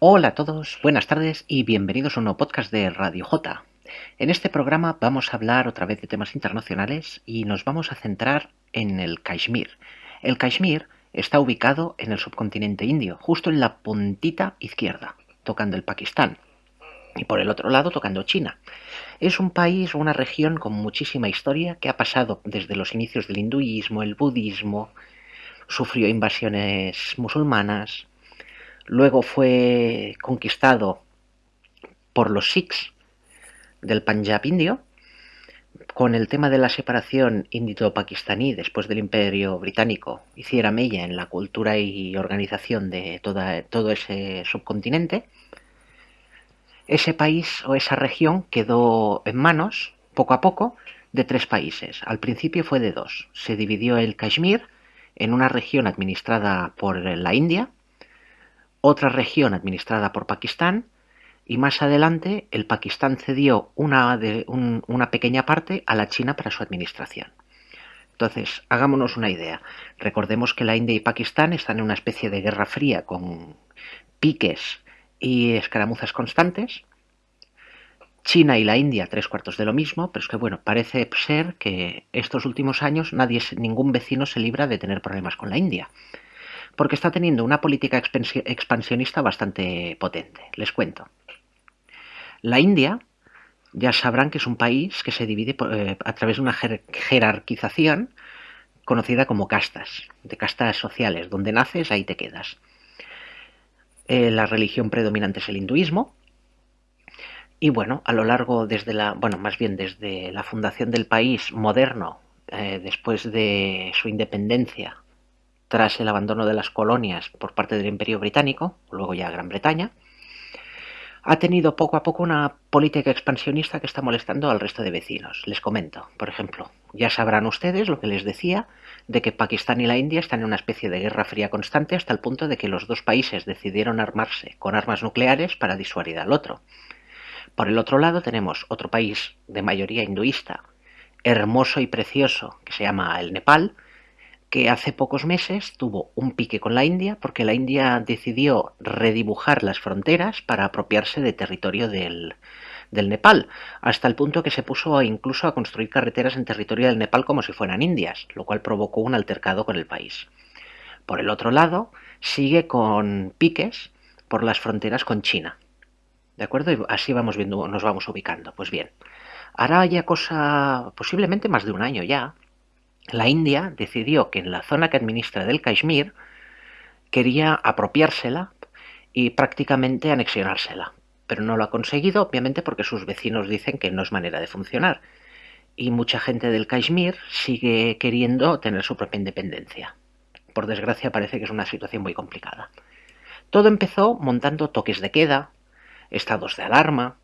Hola a todos, buenas tardes y bienvenidos a un nuevo podcast de Radio J. En este programa vamos a hablar otra vez de temas internacionales y nos vamos a centrar en el Kashmir. El Kashmir está ubicado en el subcontinente indio, justo en la puntita izquierda, tocando el Pakistán. Y por el otro lado tocando China. Es un país una región con muchísima historia que ha pasado desde los inicios del hinduismo, el budismo, sufrió invasiones musulmanas, luego fue conquistado por los Sikhs del Punjab indio, con el tema de la separación indito-pakistaní después del Imperio Británico hiciera mella en la cultura y organización de todo ese subcontinente, ese país o esa región quedó en manos, poco a poco, de tres países. Al principio fue de dos. Se dividió el Kashmir en una región administrada por la India, otra región administrada por Pakistán, y más adelante el Pakistán cedió una, pequeña parte a la China para su administración. Entonces, hagámonos una idea. Recordemos que la India y Pakistán están en una especie de guerra fría con piques y escaramuzas constantes. China y la India tres cuartos de lo mismo, pero es que bueno, parece ser que estos últimos años nadie, ningún vecino se libra de tener problemas con la India, porque está teniendo una política expansionista bastante potente. Les cuento. La India, ya sabrán que es un país que se divide eh, a través de una jerarquización conocida como castas, de castas sociales, donde naces ahí te quedas. Eh, la religión predominante es el hinduismo, y bueno, a lo largo desde la, bueno, más bien desde la fundación del país moderno, eh, después de su independencia, tras el abandono de las colonias por parte del Imperio Británico, luego ya Gran Bretaña, ha tenido poco a poco una política expansionista que está molestando al resto de vecinos. Les comento, por ejemplo, ya sabrán ustedes lo que les decía de que Pakistán y la India están en una especie de guerra fría constante hasta el punto de que los dos países decidieron armarse con armas nucleares para disuadir al otro. Por el otro lado tenemos otro país de mayoría hinduista, hermoso y precioso, que se llama el Nepal, que hace pocos meses tuvo un pique con la India porque la India decidió redibujar las fronteras para apropiarse de territorio del, del Nepal, hasta el punto que se puso incluso a construir carreteras en territorio del Nepal como si fueran indias, lo cual provocó un altercado con el país. Por el otro lado, sigue con piques por las fronteras con China. ¿De acuerdo? Y así vamos viendo, nos vamos ubicando. Pues bien, hará ya cosa, posiblemente más de un año ya, la India decidió que en la zona que administra del Kashmir quería apropiársela y prácticamente anexionársela. Pero no lo ha conseguido, obviamente, porque sus vecinos dicen que no es manera de funcionar. Y mucha gente del Kashmir sigue queriendo tener su propia independencia. Por desgracia parece que es una situación muy complicada. Todo empezó montando toques de queda, estados de alarma,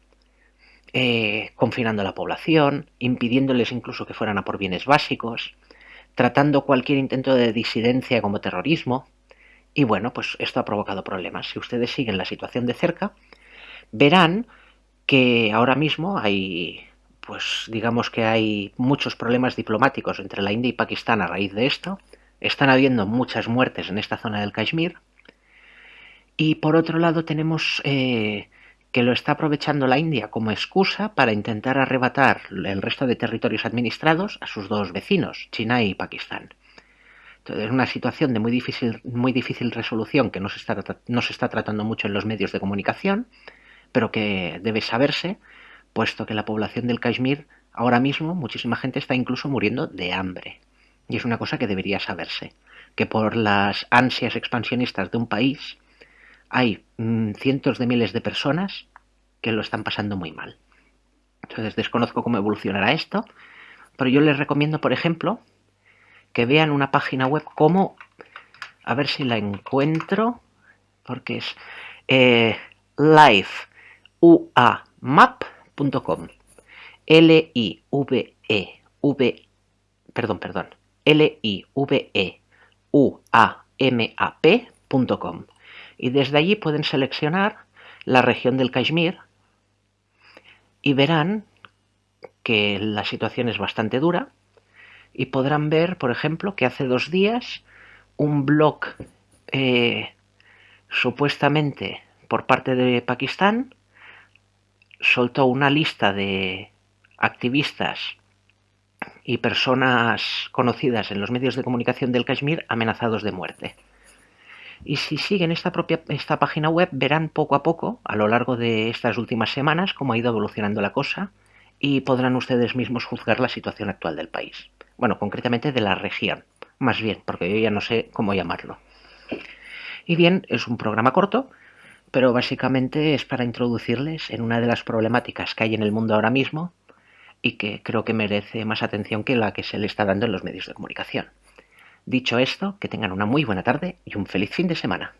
eh, confinando a la población, impidiéndoles incluso que fueran a por bienes básicos, tratando cualquier intento de disidencia como terrorismo. Y bueno, pues esto ha provocado problemas. Si ustedes siguen la situación de cerca, verán que ahora mismo hay, pues digamos que hay muchos problemas diplomáticos entre la India y Pakistán a raíz de esto. Están habiendo muchas muertes en esta zona del Kashmir. Y por otro lado tenemos eh, que lo está aprovechando la India como excusa para intentar arrebatar el resto de territorios administrados a sus dos vecinos, China y Pakistán. Entonces, es una situación de muy difícil, muy difícil resolución que no se, está, no se está tratando mucho en los medios de comunicación, pero que debe saberse, puesto que la población del Kashmir ahora mismo, muchísima gente está incluso muriendo de hambre. Y es una cosa que debería saberse, que por las ansias expansionistas de un país, hay mm, cientos de miles de personas que lo están pasando muy mal. Entonces desconozco cómo evolucionará esto, pero yo les recomiendo, por ejemplo, que vean una página web como, a ver si la encuentro, porque es eh, liveuamap.com. L-I-V-E-V, perdón, perdón, L-I-V-E-U-A-M-A-P.com y desde allí pueden seleccionar la región del Kashmir y verán que la situación es bastante dura y podrán ver, por ejemplo, que hace dos días un blog eh, supuestamente por parte de Pakistán soltó una lista de activistas y personas conocidas en los medios de comunicación del Kashmir amenazados de muerte. Y si siguen esta propia esta página web verán poco a poco, a lo largo de estas últimas semanas, cómo ha ido evolucionando la cosa y podrán ustedes mismos juzgar la situación actual del país. Bueno, concretamente de la región, más bien, porque yo ya no sé cómo llamarlo. Y bien, es un programa corto, pero básicamente es para introducirles en una de las problemáticas que hay en el mundo ahora mismo y que creo que merece más atención que la que se le está dando en los medios de comunicación. Dicho esto, que tengan una muy buena tarde y un feliz fin de semana.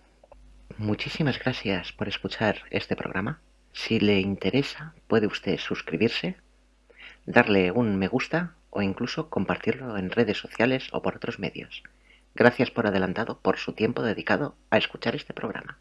Muchísimas gracias por escuchar este programa. Si le interesa, puede usted suscribirse, darle un me gusta o incluso compartirlo en redes sociales o por otros medios. Gracias por adelantado por su tiempo dedicado a escuchar este programa.